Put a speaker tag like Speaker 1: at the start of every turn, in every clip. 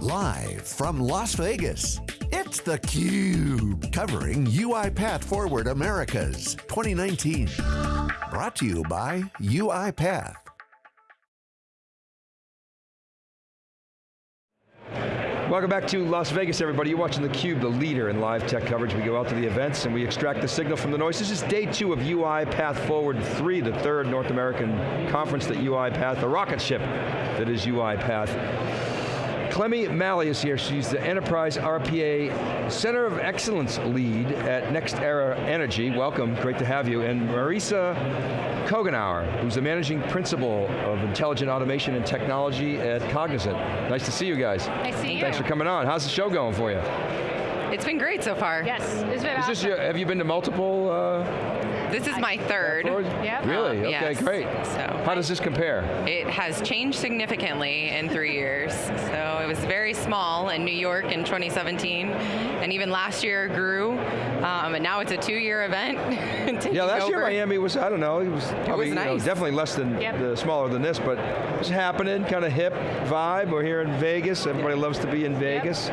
Speaker 1: Live from Las Vegas, it's theCUBE, covering UiPath Forward Americas 2019. Brought to you by UiPath.
Speaker 2: Welcome back to Las Vegas, everybody. You're watching theCUBE, the leader in live tech coverage. We go out to the events and we extract the signal from the noise. This is day two of UiPath Forward 3, the third North American conference that UiPath, the rocket ship that is UiPath. Clemmie Malley is here. She's the Enterprise RPA Center of Excellence lead at NextEra Energy. Welcome, great to have you. And Marisa Kogenauer, who's the Managing Principal of Intelligent Automation and Technology at Cognizant. Nice to see you guys.
Speaker 3: Nice to see you.
Speaker 2: Thanks for coming on. How's the show going for you?
Speaker 3: It's been great so far.
Speaker 4: Yes, it's been
Speaker 2: Is
Speaker 4: awesome.
Speaker 2: this your, have you been to multiple? Uh,
Speaker 3: This is my third.
Speaker 4: Yep.
Speaker 2: Really?
Speaker 3: Um,
Speaker 2: okay,
Speaker 3: yes.
Speaker 2: great.
Speaker 3: So
Speaker 2: How does this compare?
Speaker 3: it has changed significantly in three years. So it was very small in New York in 2017, and even last year grew, um, and now it's a two-year event.
Speaker 2: Yeah, last year. Miami was, I don't know, it was probably you know, definitely less than,
Speaker 4: Yep.
Speaker 2: the, smaller than this, but it's happening, kind of hip vibe. We're here in Vegas, everybody loves to be in Vegas.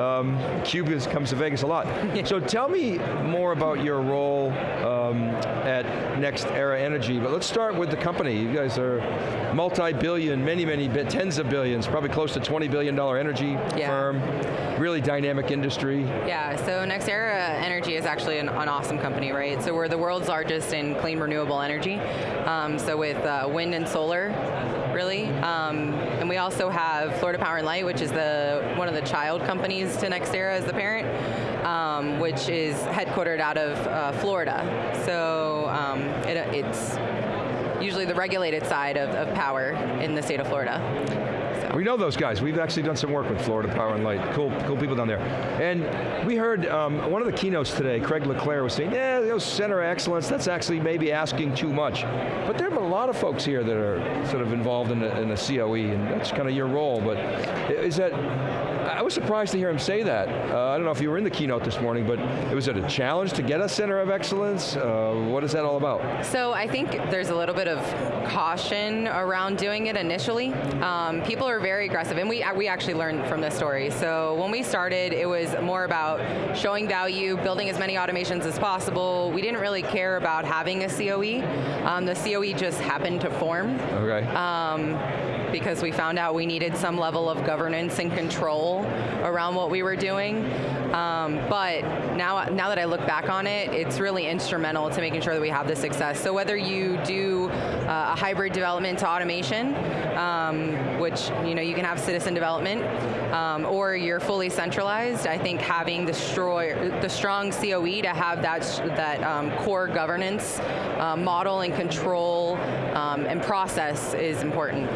Speaker 2: Um, Cubans comes to Vegas a lot. so tell me more about your role um, at NextEra Energy, but let's start with the company. You guys are multi-billion, many, many, tens of billions, probably close to $20 billion energy
Speaker 3: Yeah.
Speaker 2: firm, really dynamic industry.
Speaker 3: Yeah, so NextEra Energy is actually an, an awesome company, right? So we're the world's largest in clean renewable energy. Um, so with uh, wind and solar, really. Um, and we also have Florida Power and Light, which is the one of the child companies to NextEra as the parent, um, which is headquartered out of uh, Florida. So um, it, it's usually the regulated side of, of power in the state of Florida. So.
Speaker 2: We know those guys. We've actually done some work with Florida Power and Light. Cool, cool people down there. And we heard um, one of the keynotes today, Craig Le Clair was saying, yeah, those center of excellence, that's actually maybe asking too much. But there are a lot of folks here that are sort of involved in a, in a COE, and that's kind of your role, but is that, I was surprised to hear him say that. Uh, I don't know if you were in the keynote this morning, but it was it a challenge to get a center of excellence? Uh, what is that all about?
Speaker 3: So I think there's a little bit of caution around doing it initially. Um, people are very aggressive, and we, we actually learned from this story. So when we started, it was more about showing value, building as many automations as possible. We didn't really care about having a COE. Um, the COE just happened to form
Speaker 2: Okay.
Speaker 3: um, because we found out we needed some level of governance and control around what we were doing. Um, but now, now that I look back on it, it's really instrumental to making sure that we have the success. So whether you do uh, a hybrid development to automation, um, which you know you can have citizen development, um, or you're fully centralized, I think having the, the strong COE to have that, that um, core governance uh, model and control um, and process is important.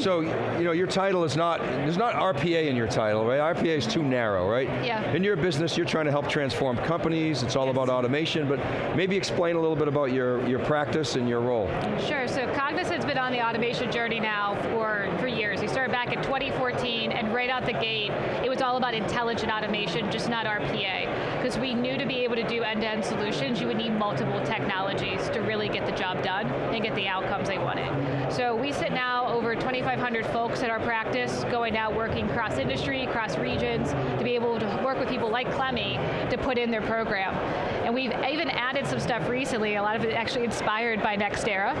Speaker 2: So you know your title is not there's not RPA in your title, right? RPA is too narrow, right?
Speaker 4: Yeah.
Speaker 2: In your business, you're trying to help transform companies. It's all about automation, but maybe explain a little bit about your your practice and your role.
Speaker 4: Sure, so Cognizant's been on the automation journey now for, for years. We started back in 2014, and right out the gate, it was all about intelligent automation, just not RPA. Because we knew to be able to do end-to-end solutions, you would need multiple technologies to really get the job done and get the outcomes they wanted. So we sit now over 2,500 folks at our practice, going out working cross industry, cross regions, to be able to work with people like Clemmie to put in their program. And we've even added some stuff recently, a lot of it actually inspired by NextEra,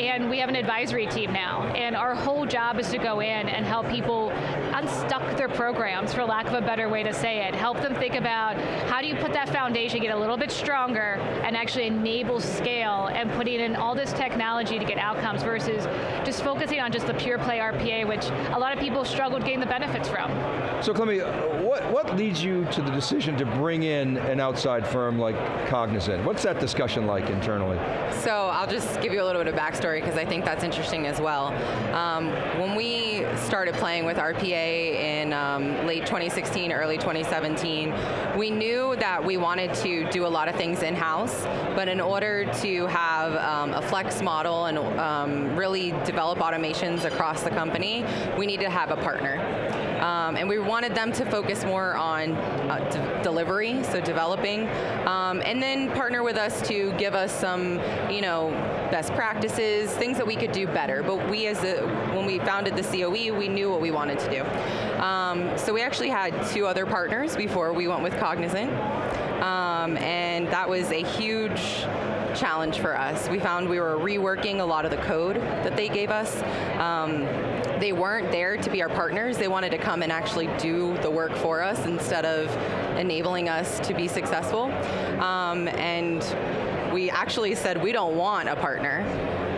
Speaker 4: and we have an advisory team now. And our whole job is to go in and help people unstuck their programs, for lack of a better way to say it. Help them think about how do you put that foundation, get a little bit stronger, and actually enable scale and putting in all this technology to get outcomes versus just focusing on just the pure play RPA, which a lot of people struggled getting the benefits from.
Speaker 2: So Clemmie, what, what leads you to the decision to bring in an outside firm like Cognizant? What's that discussion like internally?
Speaker 3: So I'll just give you a little bit of backstory because I think that's interesting as well. Um, when we started playing with RPA in um, late 2016, early 2017, we knew that we wanted to do a lot of things in-house, but in order to have um, a flex model and um, really develop automations across the company, we need to have a partner. Um, and we wanted them to focus more on uh, delivery, so developing, um, and then partner with us to give us some, you know, best practices, things that we could do better. But we, as a, when we founded the COE, we knew what we wanted to do. Um, so we actually had two other partners before we went with Cognizant, um, and that was a huge challenge for us. We found we were reworking a lot of the code that they gave us. Um, they weren't there to be our partners. They wanted to come and actually do the work for us instead of enabling us to be successful. Um, and we actually said we don't want a partner.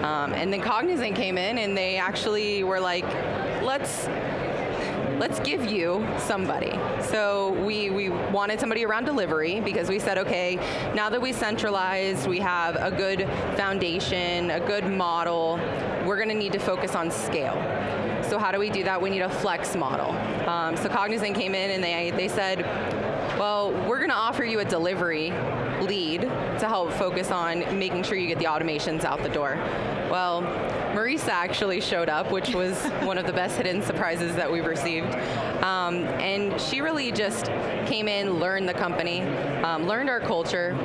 Speaker 3: Um, and then Cognizant came in and they actually were like, let's let's give you somebody. So we, we wanted somebody around delivery because we said, okay, now that we centralized, we have a good foundation, a good model, we're going to need to focus on scale. So how do we do that? We need a flex model. Um, so Cognizant came in and they, they said, well, we're going to offer you a delivery lead to help focus on making sure you get the automations out the door. Well, Marisa actually showed up, which was one of the best hidden surprises that we've received. Um, and she really just came in, learned the company, um, learned our culture,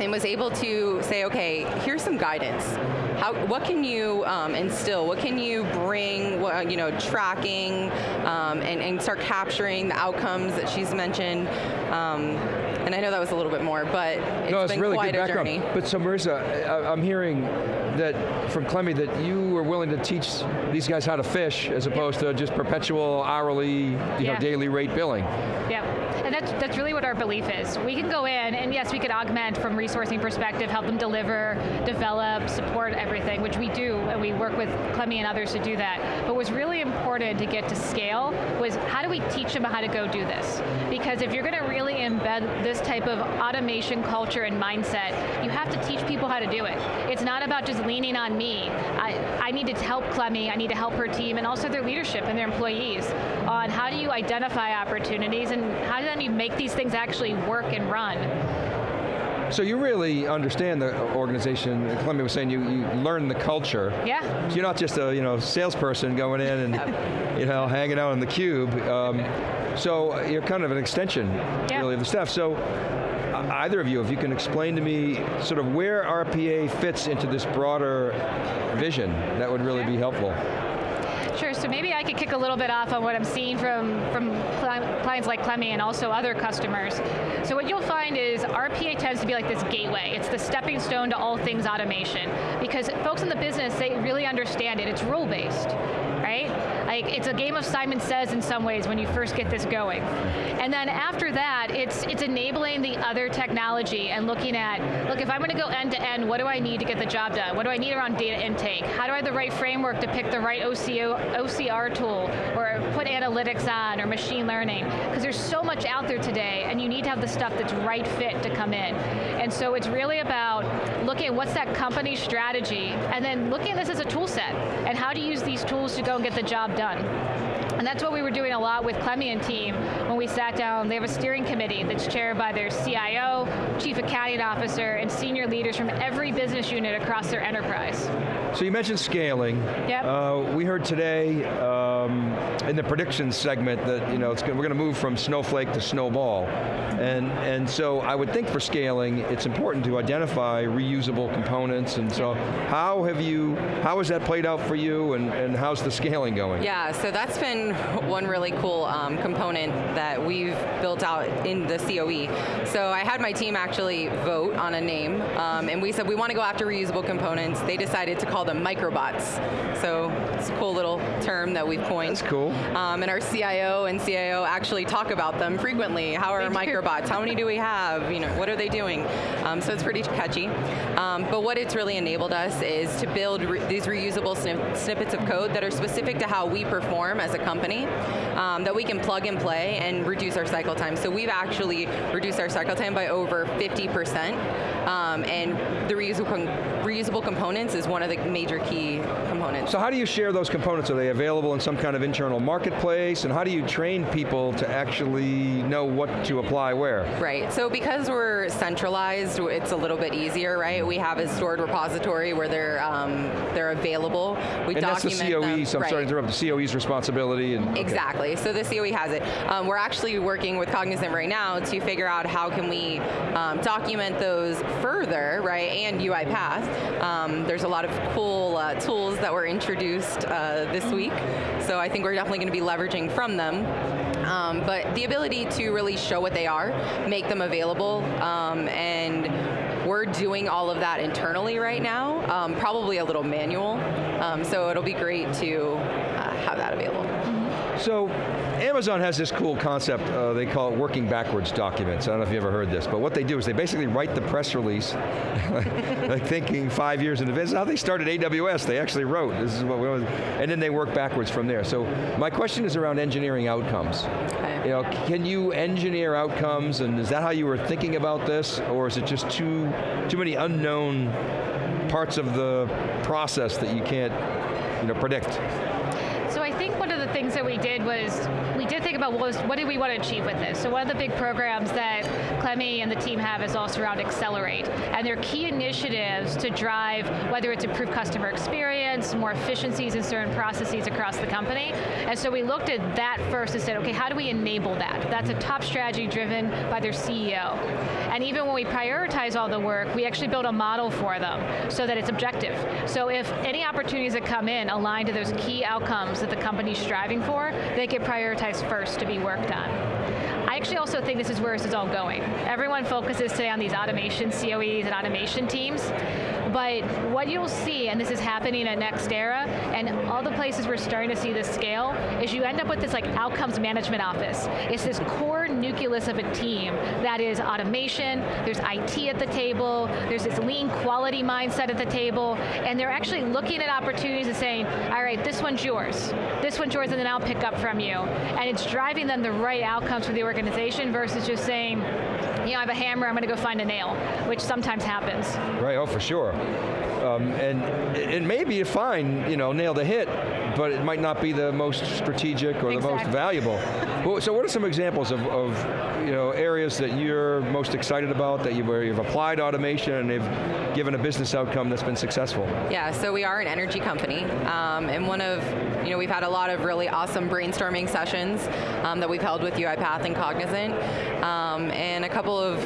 Speaker 3: and was able to say, okay, here's some guidance. How, what can you um, instill? What can you bring, you know, tracking, um, and, and, start capturing the outcomes that she's mentioned. And I know that was a little bit more, but it's
Speaker 2: no,
Speaker 3: it's
Speaker 2: been really
Speaker 3: quite
Speaker 2: good
Speaker 3: a
Speaker 2: background.
Speaker 3: journey.
Speaker 2: But so Marisa, I'm hearing that from Clemmie that you were willing to teach these guys how to fish as opposed to just perpetual hourly, you
Speaker 4: yeah.
Speaker 2: know, daily rate billing.
Speaker 4: Yeah, and that's, that's really what our belief is. We can go in, and yes, we could augment from resourcing perspective, help them deliver, develop, support everything, which we do, and we work with Clemmie and others to do that. But what's really important to get to scale was how do we teach them how to go do this? Because if you're going to really embed this type of automation culture and mindset, you have to teach people how to do it. It's not about just leaning on me. I, I need to help Clemmie, I need to help her team, and also their leadership and their employees on how do you identify opportunities and how do you make these things actually work and run.
Speaker 2: So you really understand the organization. Columbia was saying you, you learn the culture.
Speaker 4: Yeah.
Speaker 2: So you're not just a you know salesperson going in and you know hanging out in the cube. Um, so you're kind of an extension, yeah. really, of the staff. So either of you, if you can explain to me sort of where RPA fits into this broader vision, that would really be helpful.
Speaker 4: Sure, so maybe I could kick a little bit off on what I'm seeing from, from clients like Clemmie and also other customers. So what you'll find is RPA tends to be like this gateway. It's the stepping stone to all things automation. Because folks in the business, they really understand it. It's rule-based, right? Like it's a game of Simon Says in some ways when you first get this going. And then after that, it's it's enabling the other technology and looking at, look, if I'm going to go end to end, what do I need to get the job done? What do I need around data intake? How do I have the right framework to pick the right OCO, OCR tool or put analytics on or machine learning? Because there's so much out there today and you need to have the stuff that's right fit to come in. And so it's really about looking at what's that company strategy and then looking at this as a tool set and how to use these tools to go and get the job done. And that's what we were doing a lot with Clemmie and team when we sat down. They have a steering committee that's chaired by their CIO, chief accounting officer, and senior leaders from every business unit across their enterprise.
Speaker 2: So you mentioned scaling.
Speaker 4: Yep.
Speaker 2: Uh, we heard today um, in the predictions segment that you know we're going to move from snowflake to snowball. And, and so I would think for scaling, it's important to identify reusable components, and so how have you, how has that played out for you, and, and how's the scaling going?
Speaker 3: Yeah, so that's been one really cool um, component that we've built out in the COE. So I had my team actually vote on a name, um, and we said we want to go after reusable components. They decided to call them microbots. So it's a cool little term that we've coined.
Speaker 2: That's cool.
Speaker 3: Um, and our CIO and CIO actually talk about them frequently. How are microbots? How many do we have? You know, what are they doing? Um, so it's pretty catchy. Um, but what it's really enabled us is to build re these reusable snippets of code that are specific to how we perform as a company, um, that we can plug and play and reduce our cycle time. So we've actually reduced our cycle time by over 50%, um, and the reusable, reusable components is one of the major key components.
Speaker 2: So how do you share those components? Are they available in some kind of internal marketplace? And how do you train people to actually know what to apply where?
Speaker 3: Right, so because we're centralized, it's a little bit easier, right? We have a stored repository where they're um, they're available. We
Speaker 2: and
Speaker 3: document
Speaker 2: that's the COE,
Speaker 3: them.
Speaker 2: so I'm
Speaker 3: right.
Speaker 2: sorry to interrupt, the COE's responsibility And okay.
Speaker 3: Exactly. So the COE has it. Um, we're actually working with Cognizant right now to figure out how can we um, document those further, right? And UiPath. Um, there's a lot of cool uh, tools that were introduced uh, this week. So I think we're definitely going to be leveraging from them. Um, but the ability to really show what they are, make them available, um, and we're doing all of that internally right now, um, probably a little manual. Um, so it'll be great to uh, have that available.
Speaker 2: So Amazon has this cool concept, uh, they call it working backwards documents. I don't know if you ever heard this, but what they do is they basically write the press release, like thinking five years in advance. How they started AWS, they actually wrote, this is what we and then they work backwards from there. So my question is around engineering outcomes. Okay. You know, can you engineer outcomes, and is that how you were thinking about this, or is it just too, too many unknown parts of the process that you can't you know, predict?
Speaker 4: The things that we did was, we did think about what, was, what did we want to achieve with this. So one of the big programs that Clemmie and the team have is also around Accelerate. And they're key initiatives to drive, whether it's improved customer experience, more efficiencies in certain processes across the company. And so we looked at that first and said, okay, how do we enable that? That's a top strategy driven by their CEO. And even when we prioritize all the work, we actually build a model for them so that it's objective. So if any opportunities that come in align to those key outcomes that the company's striving for, they get prioritized first to be worked on. I actually also think this is where this is all going. Everyone focuses today on these automation COEs and automation teams, but what you'll see, and this is happening at NextEra, and all the places we're starting to see this scale, is you end up with this like outcomes management office. It's this core nucleus of a team that is automation, there's IT at the table, there's this lean quality mindset at the table, and they're actually looking at opportunities and saying, all right, this one's yours, this one's yours, and then I'll pick up from you. And it's driving them the right outcomes for the organization versus just saying, you know, I have a hammer, I'm going to go find a nail, which sometimes happens.
Speaker 2: Right, oh for sure. Um, and it may be fine, you know, nail the hit, but it might not be the most strategic or exactly. the most valuable. so what are some examples of, of, you know, areas that you're most excited about, that you've, where you've applied automation and they've given a business outcome that's been successful?
Speaker 3: Yeah, so we are an energy company, um, and one of, you know, we've had a lot of really awesome brainstorming sessions um, that we've held with UiPath and Cognizant, um, and a couple of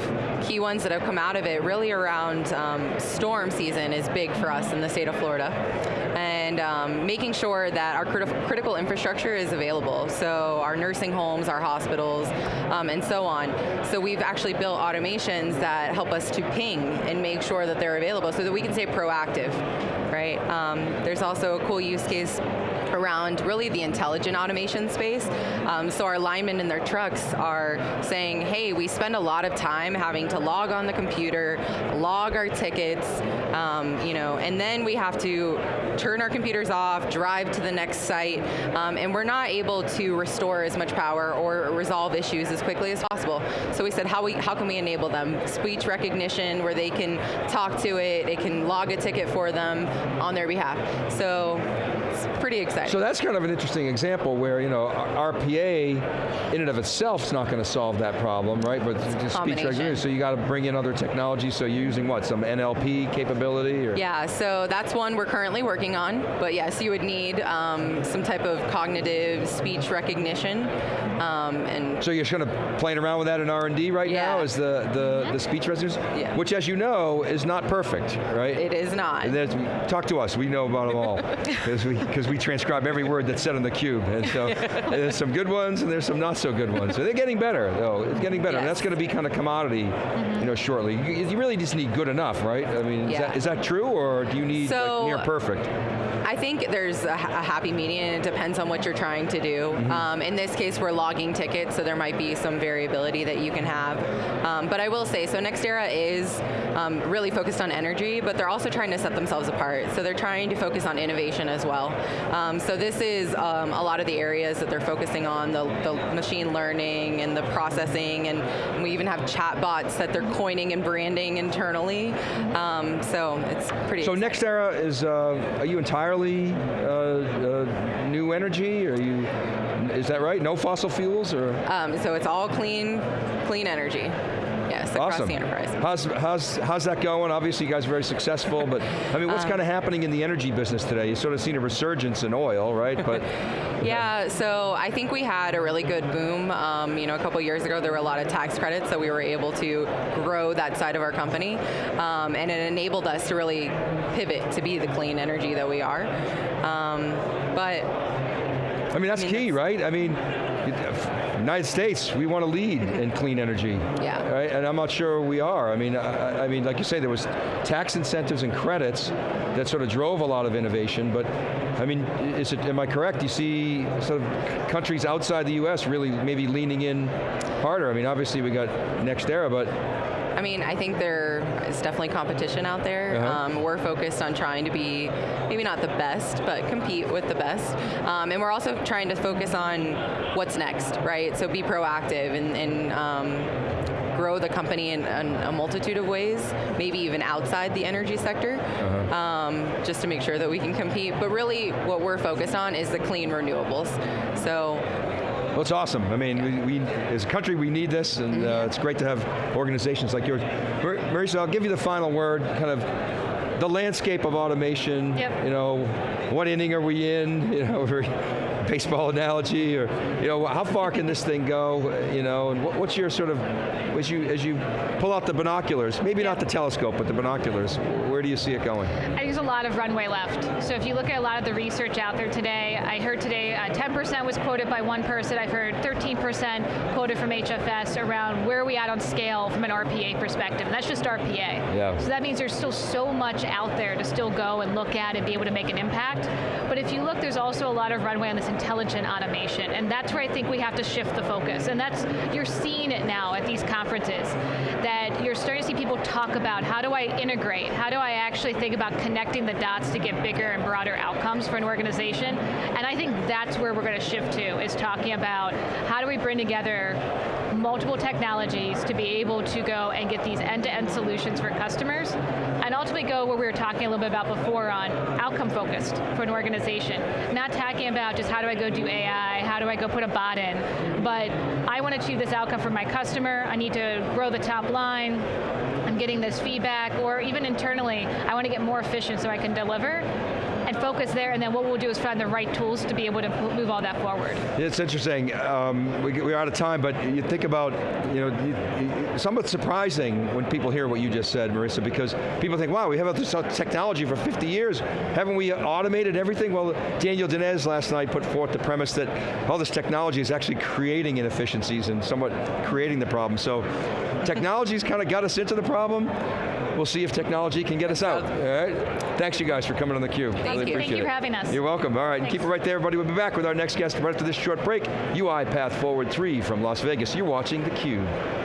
Speaker 3: key ones that have come out of it really around um, storm season is big for us in the state of Florida. And um, making sure that our crit critical infrastructure is available. So our nursing homes, our hospitals, um, and so on. So we've actually built automations that help us to ping and make sure that they're available so that we can stay proactive, right? Um, there's also a cool use case around really the intelligent automation space. Um, so our linemen in their trucks are saying, hey, we spend a lot of time having to log on the computer, log our tickets, um, you know, and then we have to turn our computers off, drive to the next site, um, and we're not able to restore as much power or resolve issues as quickly as possible. So we said, how, we, how can we enable them? Speech recognition, where they can talk to it, it can log a ticket for them on their behalf. So it's pretty exciting.
Speaker 2: So that's kind of an interesting example where, you know, RPA in and of itself is not going to solve that problem, right? But just speech recognition, so you got to bring in other technology, so you're using what, some NLP capability? Or?
Speaker 3: Yeah, so that's one we're currently working on, but yes, you would need um, some type of cognitive speech recognition. Um, and
Speaker 2: so you're kind of playing around with that in R&D right yeah. now, is the, the, mm -hmm. the speech recognition? Yeah. Which as you know, is not perfect, right?
Speaker 3: It is not.
Speaker 2: Talk to us, we know about them all. Because we, cause we transcribe every word that's said on the cube. And so there's some good ones and there's some not so good ones. So they're getting better, though. It's getting better. Yes. And that's going to be kind of commodity, mm -hmm. you know, shortly. You, you, really just need good enough, right? I mean, yeah. is, that, is that true or do you need so, like near perfect?
Speaker 3: I think there's a, a, happy median. It depends on what you're trying to do. Mm -hmm. um, in this case, we're logging tickets, so there might be some variability that you can have. Um, but I will say, so NextEra is um, really focused on energy, but they're also trying to set themselves apart. So they're trying to focus on innovation as well. Um, so this is um, a lot of the areas that they're focusing on, the, the machine learning and the processing, and we even have chatbots that they're coining and branding internally. Um, so it's pretty
Speaker 2: So exciting. NextEra is, uh, are you entirely entirely uh, uh, new energy? Are you, is that right? No fossil fuels or?
Speaker 3: Um, so it's all clean, clean energy. Yes. across
Speaker 2: awesome.
Speaker 3: the enterprise.
Speaker 2: How's, how's, how's that going? Obviously you guys are very successful, but I mean,
Speaker 3: Um,
Speaker 2: what's kind of happening in the energy business today? You sort of seen a resurgence in oil, right? But
Speaker 3: Yeah, so I think we had a really good boom. Um, you know, a couple years ago, there were a lot of tax credits, so we were able to grow that side of our company, um, and it enabled us to really pivot to be the clean energy that we are. Um, but
Speaker 2: I mean, that's
Speaker 3: I mean,
Speaker 2: key,
Speaker 3: that's-
Speaker 2: right? I mean, United States, we want to lead in clean energy.
Speaker 3: Yeah.
Speaker 2: Right? And I'm not sure we are. I mean, I, I mean, like you say, there was tax incentives and credits that sort of drove a lot of innovation, but I mean, is it, am I correct? You see sort of countries outside the US really maybe leaning in harder. I mean, obviously we got NextEra, but
Speaker 3: mean, I think there is definitely competition out there.
Speaker 2: Uh-huh.
Speaker 3: Um, we're focused on trying to be maybe not the best, but compete with the best. Um, and we're also trying to focus on what's next, right? So be proactive and, and um, grow the company in, in a multitude of ways, maybe even outside the energy sector,
Speaker 2: Uh-huh.
Speaker 3: um, just to make sure that we can compete. But really, what we're focused on is the clean renewables. So
Speaker 2: Well, it's awesome. I mean, we, we as a country, we need this, and uh, it's great to have organizations like yours. Mar- Marisa, I'll give you the final word, kind of the landscape of automation.
Speaker 4: Yep.
Speaker 2: You know, what inning are we in? You know, baseball analogy, or you know, how far can this thing go? You know, and what, what's your sort of as you as you pull out the binoculars, maybe not the telescope, but the binoculars. Where do you see it going?
Speaker 4: I think there's a lot of runway left. So if you look at a lot of the research out there today, I heard today uh, 10% was quoted by one person. I've heard 13% quoted from HFS around where are we at on scale from an RPA perspective. And that's just RPA.
Speaker 2: Yeah.
Speaker 4: So that means there's still so much out there to still go and look at and be able to make an impact. But if you look, there's also a lot of runway on this intelligent automation. And that's where I think we have to shift the focus. And that's, you're seeing it now at these conferences, that you're starting to see people talk about how do I integrate? How do I actually think about connecting the dots to get bigger and broader outcomes for an organization? And I think that's where we're going to shift to, is talking about how do we bring together multiple technologies to be able to go and get these end-to-end solutions for customers, and ultimately go where we were talking a little bit about before on outcome focused for an organization. Not talking about just how do I go do AI, how do I go put a bot in, but I want to achieve this outcome for my customer, I need to grow the top line, I'm getting this feedback, or even internally, I want to get more efficient so I can deliver, and focus there, and then what we'll do is find the right tools to be able to move all that forward.
Speaker 2: It's interesting. Um, we, we're out of time, but you think about, you know, you, somewhat surprising when people hear what you just said, Marisa, because people think, wow, we have this technology for 50 years. Haven't we automated everything? Well, Daniel Dines last night put forth the premise that all this technology is actually creating inefficiencies and somewhat creating the problem. So technology's kind of got us into the problem. We'll see if technology can get us out. All right. Thanks you guys for coming on the cube.
Speaker 3: Thank
Speaker 2: really
Speaker 3: you.
Speaker 4: Thank you
Speaker 2: it.
Speaker 4: for having us.
Speaker 2: You're welcome. All right,
Speaker 4: Thanks.
Speaker 2: keep it right there, everybody. We'll be back with our next guest right after this short break. UiPath Forward 3 from Las Vegas. You're watching theCUBE.